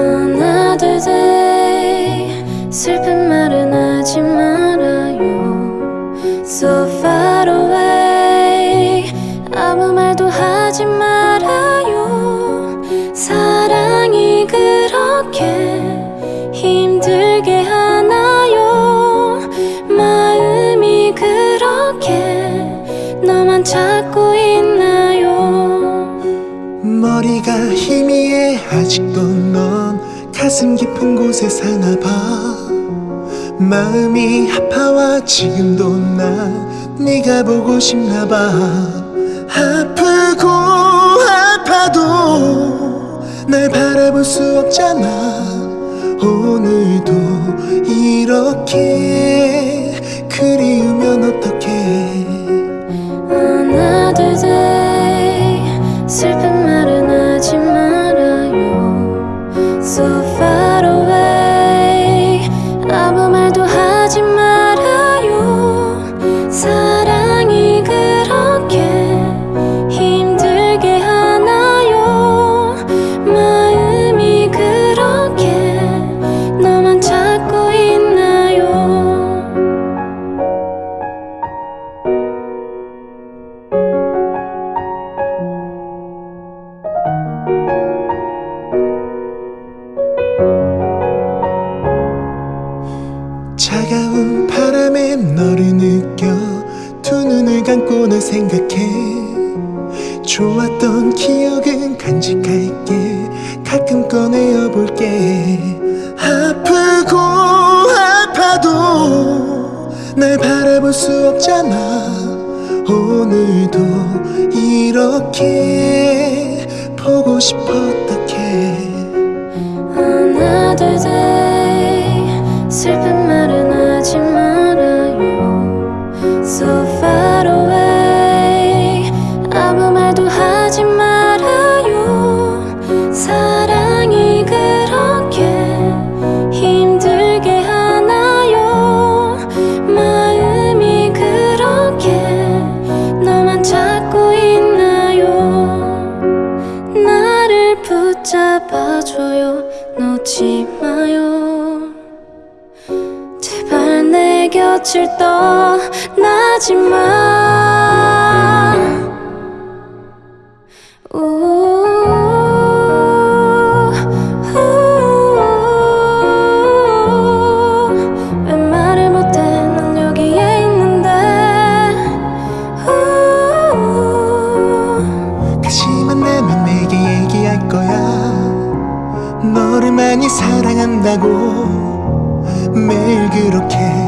Another 슬픈 말은 하지 말아요. So far away. 아무 말도 하지 말아요. 사랑이 그렇게 힘들게 하나요? 마음이 그렇게 너만 찾고 머리가 희미해. 아직도 넌 가슴 깊은 곳에 사나봐. 마음이 아파와 지금도 난 네가 보고 싶나봐. 아프고 아파도 날 바라볼 수 없잖아. 오늘도 이렇게 그리우면 어떡 차가운 바람에 너를 느껴 두 눈을 감고 널 생각해. 좋았던 기억은 간직할게. 가끔 꺼내어 볼게. 아프고 아파도 날 바라볼 수 없잖아 오늘도 이렇게 보고 싶어 어떡해 붙잡아줘요. 놓지 마요. 제발 내 곁을 떠나지 마. 우, 사랑한다고 매일 그렇게